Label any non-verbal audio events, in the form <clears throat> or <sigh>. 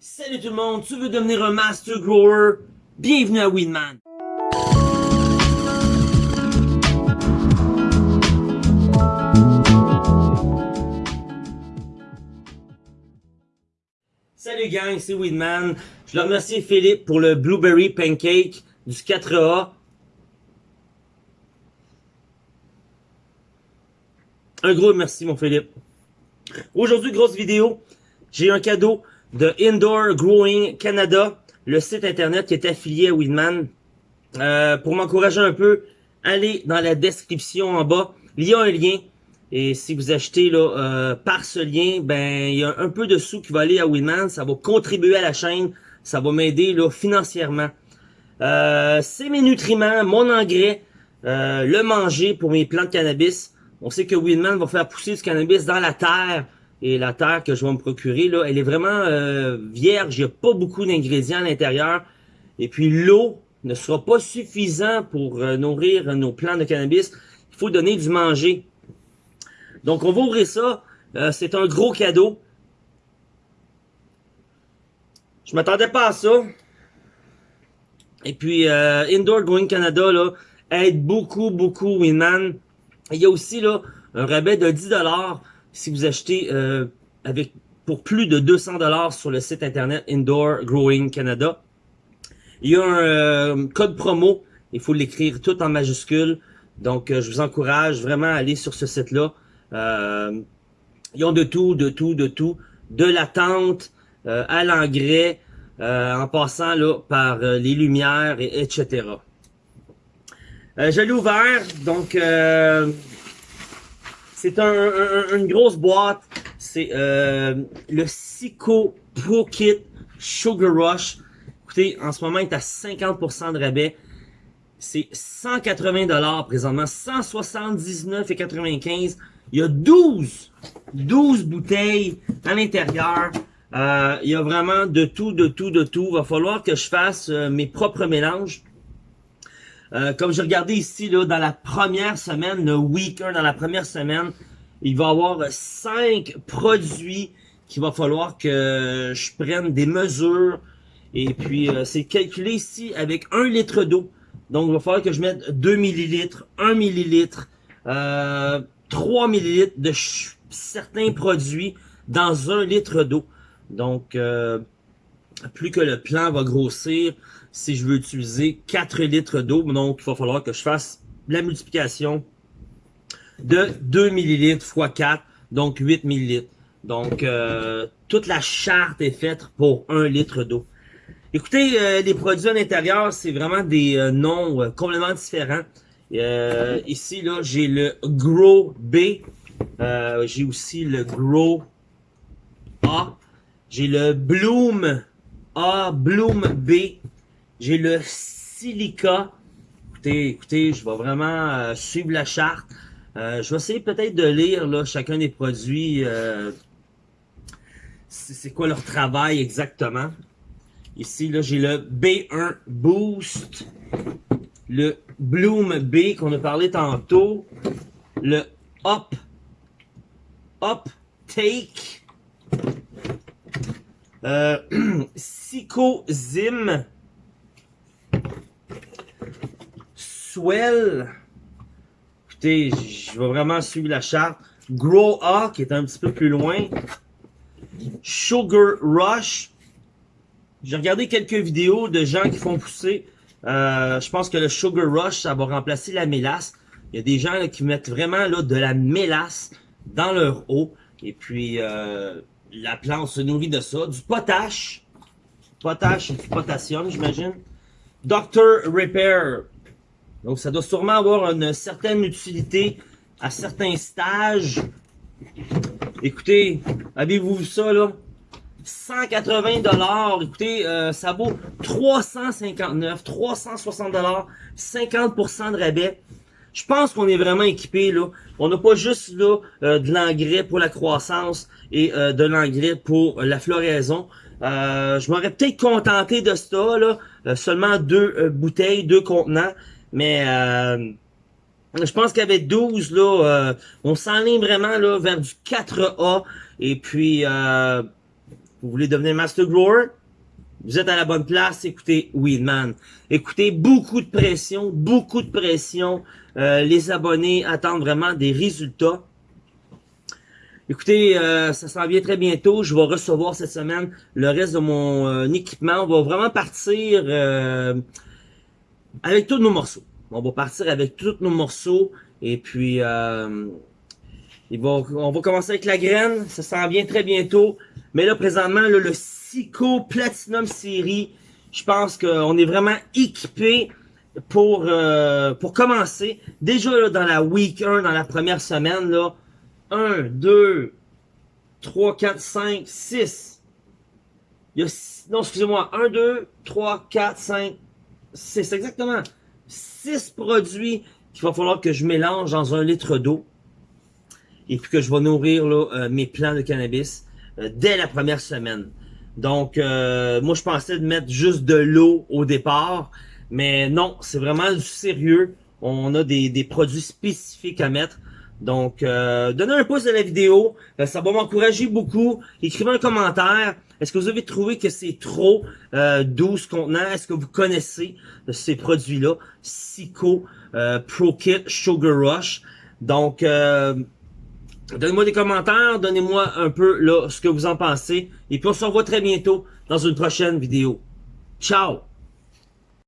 Salut tout le monde, tu veux devenir un Master Grower? Bienvenue à Winman! Salut gang, c'est Weedman. Je veux remercier Philippe pour le Blueberry Pancake du 4A. Un gros merci mon Philippe. Aujourd'hui, grosse vidéo. J'ai un cadeau de Indoor Growing Canada, le site internet qui est affilié à Weedman. Euh, pour m'encourager un peu, allez dans la description en bas. Il y a un lien. Et si vous achetez là, euh, par ce lien, ben il y a un peu de sous qui va aller à Winman. Ça va contribuer à la chaîne. Ça va m'aider là financièrement. Euh, c'est mes nutriments, mon engrais, euh, le manger pour mes plantes cannabis. On sait que Winman va faire pousser du cannabis dans la terre. Et la terre que je vais me procurer, là, elle est vraiment euh, vierge. Il n'y a pas beaucoup d'ingrédients à l'intérieur. Et puis l'eau ne sera pas suffisant pour euh, nourrir nos plantes de cannabis. Il faut donner du manger. Donc, on va ouvrir ça. Euh, c'est un gros cadeau. Je m'attendais pas à ça. Et puis, euh, Indoor Growing Canada là, aide beaucoup, beaucoup Winman. Il y a aussi là un rabais de 10$ si vous achetez euh, avec pour plus de 200$ sur le site internet Indoor Growing Canada. Il y a un euh, code promo. Il faut l'écrire tout en majuscule. Donc, je vous encourage vraiment à aller sur ce site-là. Euh, ils ont de tout, de tout, de tout. De la tente euh, à l'engrais, euh, en passant là par les lumières, et, etc. je l'ai ouvert, donc c'est un, une grosse boîte. C'est le Sico Pro Kit Sugar Rush. Écoutez, en ce moment, il est à 50% de rabais. C'est 180 dollars présentement, 179,95 il y a 12, 12 bouteilles à l'intérieur. Euh, il y a vraiment de tout, de tout, de tout. Va falloir que je fasse euh, mes propres mélanges. Euh, comme je regardais ici, là, dans la première semaine, le week dans la première semaine, il va y avoir cinq produits qu'il va falloir que je prenne des mesures. Et puis, c'est calculé ici avec un litre d'eau. Donc, il va falloir que je mette 2 millilitres, 1 millilitre, euh, 3 ml de certains produits dans un litre d'eau. Donc, euh, plus que le plan va grossir, si je veux utiliser 4 litres d'eau, donc il va falloir que je fasse la multiplication de 2 ml x 4, donc 8 ml. Donc, euh, toute la charte est faite pour 1 litre d'eau. Écoutez, euh, les produits à l'intérieur, c'est vraiment des noms complètement différents. Euh, ici, là, j'ai le Grow B. Euh, j'ai aussi le Grow A. J'ai le Bloom A, Bloom B. J'ai le Silica. Écoutez, écoutez, je vais vraiment euh, suivre la charte. je vais essayer peut-être de lire là, chacun des produits. c'est quoi leur travail exactement. Ici, là, j'ai le B1 Boost le Bloom B qu'on a parlé tantôt, le Up, Up Take, euh, <clears throat> Zim, Swell, écoutez, je vais vraiment suivre la charte, Grow A qui est un petit peu plus loin, Sugar Rush, j'ai regardé quelques vidéos de gens qui font pousser euh, je pense que le Sugar Rush, ça va remplacer la mélasse. Il y a des gens qui mettent vraiment de la mélasse dans leur eau. Et puis, euh, la plante se nourrit de ça. Du potache. Potache et du potassium, j'imagine. Doctor Repair. Donc, ça doit sûrement avoir une certaine utilité à certains stages. Écoutez, avez-vous vu ça, là? 180 dollars. Écoutez, euh, ça vaut 359, 360 dollars, 50% de rabais. Je pense qu'on est vraiment équipé là. On n'a pas juste là euh, de l'engrais pour la croissance et euh, de l'engrais pour la floraison. je m'aurais peut-être contenté de ça là, seulement deux bouteilles, deux contenants, mais je pense qu'avec 12 là, on s'enligne vraiment là vers du 4A et puis vous voulez devenir Master Grower, vous êtes à la bonne place, écoutez Weedman. Écoutez, beaucoup de pression, beaucoup de pression. Euh, les abonnés attendent vraiment des résultats. Écoutez, euh, ça s'en vient très bientôt. Je vais recevoir cette semaine le reste de mon euh, équipement. On va vraiment partir avec tous nos morceaux. On va partir avec tous nos morceaux. Et puis, va, on va commencer avec la graine. Ça s'en vient très bientôt. Mais là, présentement, le Sico Platinum Series. Je pense qu'on est vraiment équipé pour euh, pour commencer. Déjà là, dans la week 1, dans la première semaine, là, 1, 2, 3, 4, 5, 6. Il y a, non, excusez-moi, 1, 2, 3, 4, 5, 6, exactement. 6 produits qu'il va falloir que je mélange dans un litre d'eau. Et puis que je vais nourrir là, euh, mes plants de cannabis euh, dès la première semaine. Donc, euh, moi, je pensais de mettre juste de l'eau au départ. Mais non, c'est vraiment du sérieux. On a des, des produits spécifiques à mettre. Donc, euh, donnez un pouce à la vidéo. Euh, ça va m'encourager beaucoup. Écrivez un commentaire. Est-ce que vous avez trouvé que c'est trop euh, 12 contenants? Est-ce que vous connaissez ces produits-là? Sico, euh, Pro Kit, Sugar Rush. Donc, euh, Donnez-moi des commentaires, donnez-moi un peu là, ce que vous en pensez. Et puis on se revoit très bientôt dans une prochaine vidéo. Ciao!